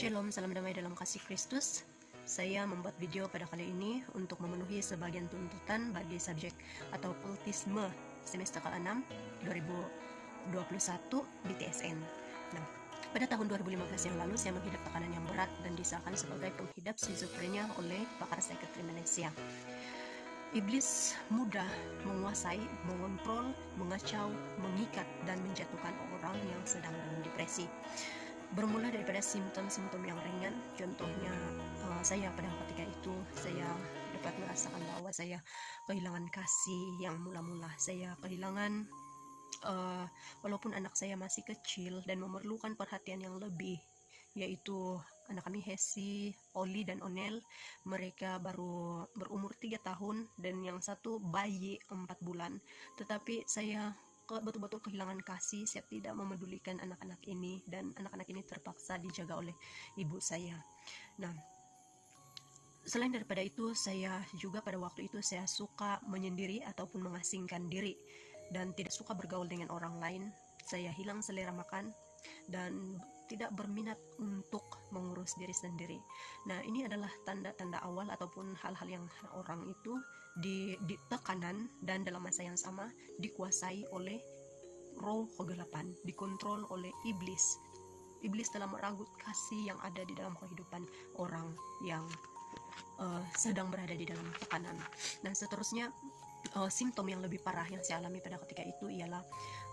Shalom, salam damai dalam kasih Kristus. Saya membuat video pada kali ini untuk memenuhi sebagian tuntutan bagi subjek atau kultisme semester ke-6 2021 di TSN. Nah, pada tahun 2015 yang lalu saya menghidap tekanan yang berat dan disahkan sebagai penghidap schizophrenia oleh pakar psikiatri Malaysia. Iblis mudah menguasai, mengontrol, mengacau, mengikat, dan menjatuhkan orang yang sedang dalam depresi. Bermula daripada simptom-simptom yang ringan, contohnya uh, saya pada ketika itu saya dapat merasakan bahwa saya kehilangan kasih yang mula-mula, saya kehilangan uh, walaupun anak saya masih kecil dan memerlukan perhatian yang lebih yaitu anak kami Hesi, Oli dan Onel. Mereka baru berumur tiga tahun dan yang satu bayi empat bulan. Tetapi saya betul-betul kehilangan kasih saya tidak memedulikan anak-anak ini dan anak-anak ini terpaksa dijaga oleh ibu saya. Nah selain daripada itu saya juga pada waktu itu saya suka menyendiri ataupun mengasingkan diri dan tidak suka bergaul dengan orang lain. Saya hilang selera makan dan tidak berminat untuk mengurus diri sendiri. Nah, ini adalah tanda-tanda awal ataupun hal-hal yang orang itu di, di tekanan dan dalam masa yang sama dikuasai oleh roh kegelapan, dikontrol oleh iblis. Iblis telah meragut kasih yang ada di dalam kehidupan orang yang uh, sedang berada di dalam tekanan. Dan seterusnya uh, simptom yang lebih parah yang saya alami pada ketika itu ialah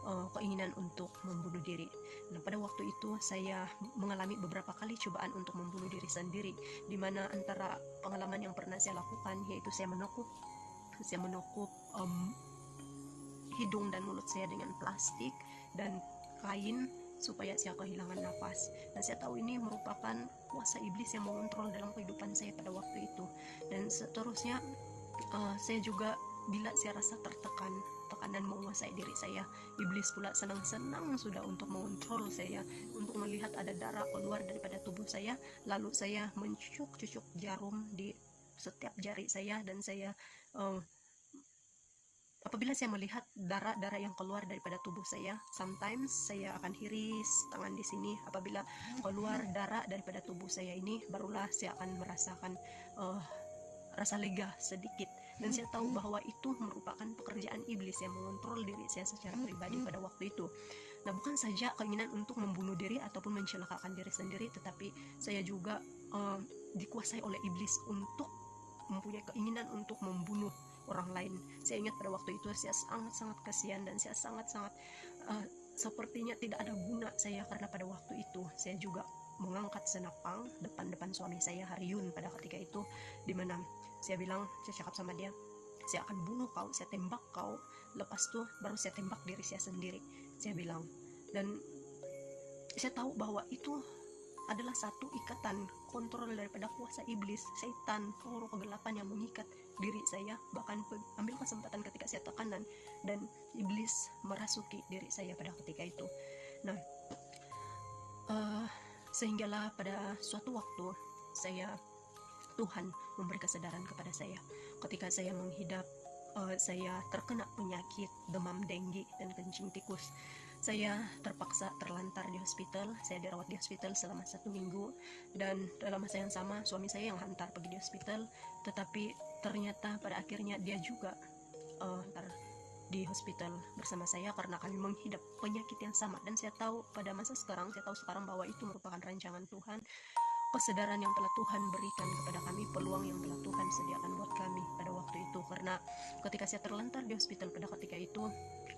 uh, keinginan untuk membunuh diri. Nah, pada waktu itu saya mengalami beberapa kali cobaan untuk membunuh diri sendiri, di mana antara pengalaman yang pernah saya lakukan yaitu saya menekup, saya menekup um, hidung dan mulut saya dengan plastik dan kain supaya saya kehilangan nafas dan saya tahu ini merupakan kuasa iblis yang mengontrol dalam kehidupan saya pada waktu itu dan seterusnya uh, saya juga bila saya rasa tertekan tekanan menguasai diri saya. Iblis pula senang-senang sudah untuk mengontrol saya untuk melihat ada darah keluar daripada tubuh saya. Lalu saya mencucuk-cucuk jarum di setiap jari saya dan saya uh, apabila saya melihat darah-darah yang keluar daripada tubuh saya sometimes saya akan hiris tangan di sini. Apabila keluar darah daripada tubuh saya ini barulah saya akan merasakan uh, rasa lega sedikit dan saya tahu bahwa itu merupakan pekerjaan iblis yang mengontrol diri saya secara pribadi pada waktu itu. Nah, bukan saja keinginan untuk membunuh diri ataupun mencelakakan diri sendiri, tetapi saya juga uh, dikuasai oleh iblis untuk mempunyai keinginan untuk membunuh orang lain. Saya ingat pada waktu itu saya sangat-sangat kasihan dan saya sangat-sangat uh, sepertinya tidak ada guna saya karena pada waktu itu saya juga mengangkat senapang depan-depan suami saya Haryun pada ketika itu di mana saya bilang saya cakap sama dia saya akan bunuh kau saya tembak kau. Lepas tuh baru saya tembak diri saya sendiri saya bilang. Dan saya tahu bahwa itu adalah satu ikatan kontrol daripada kuasa iblis, setan, roh kegelapan yang mengikat diri saya bahkan ambil kesempatan ketika saya tekanan dan iblis merasuki diri saya pada ketika itu. Nah uh, sehinggalah pada suatu waktu saya Tuhan memberi kesadaran kepada saya. Ketika saya menghidap uh, saya terkena penyakit demam denggi dan kencing tikus. Saya terpaksa terlantar di hospital. Saya dirawat di hospital selama satu minggu. Dan dalam masa yang sama suami saya yang hantar pergi di hospital. Tetapi ternyata pada akhirnya dia juga uh, di hospital bersama saya karena kami menghidap penyakit yang sama. Dan saya tahu pada masa sekarang saya tahu sekarang bahwa itu merupakan rancangan Tuhan kesadaran yang telah Tuhan berikan kepada kami peluang yang telah Tuhan sediakan buat kami pada waktu itu karena ketika saya terlantar di hospital pada ketika itu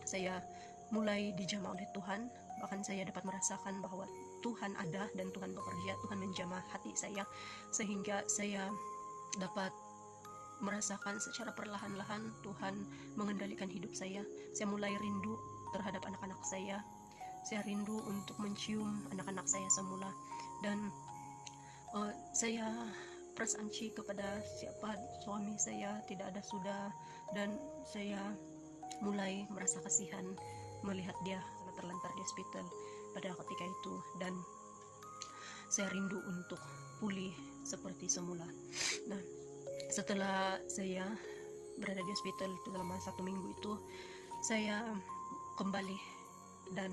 saya mulai dijamah oleh Tuhan bahkan saya dapat merasakan bahwa Tuhan ada dan Tuhan bekerja Tuhan menjamah hati saya sehingga saya dapat merasakan secara perlahan-lahan Tuhan mengendalikan hidup saya. Saya mulai rindu terhadap anak-anak saya. Saya rindu untuk mencium anak-anak saya semula dan uh, saya persanci kepada siapa suami saya tidak ada sudah dan saya mulai merasa kasihan melihat dia terlantar di hospital pada ketika itu dan saya rindu untuk pulih seperti semula. Nah, setelah saya berada di hospital selama satu minggu itu saya kembali dan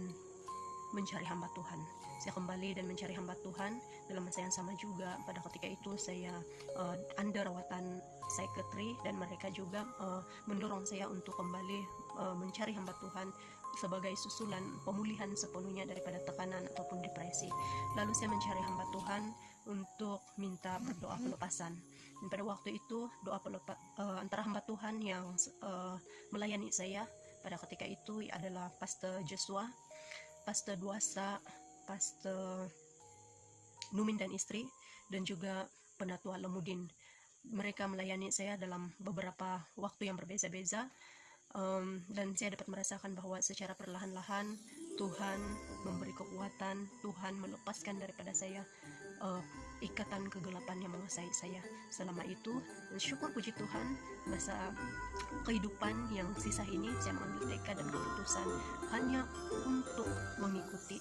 mencari hamba Tuhan saya kembali dan mencari hamba Tuhan dalam masa yang sama juga pada ketika itu saya uh, under rawatan psikiatri dan mereka juga uh, mendorong saya untuk kembali uh, mencari hamba Tuhan sebagai susulan pemulihan sepenuhnya daripada tekanan ataupun depresi. Lalu saya mencari hamba Tuhan untuk minta berdoa pelepasan. Dan pada waktu itu doa pelepa, uh, antara hamba Tuhan yang uh, melayani saya pada ketika itu adalah Pastor Joshua, Pastor Duasa, Pastor Numin dan istri, dan juga Penatua Lemudin. Mereka melayani saya dalam beberapa waktu yang berbeza-beza um, dan saya dapat merasakan bahwa secara perlahan-lahan Tuhan memberi kekuatan, Tuhan melepaskan daripada saya uh, ikatan kegelapan yang menguasai saya selama itu syukur puji Tuhan masa kehidupan yang sisa ini saya mengambil tekad dan keputusan hanya untuk mengikuti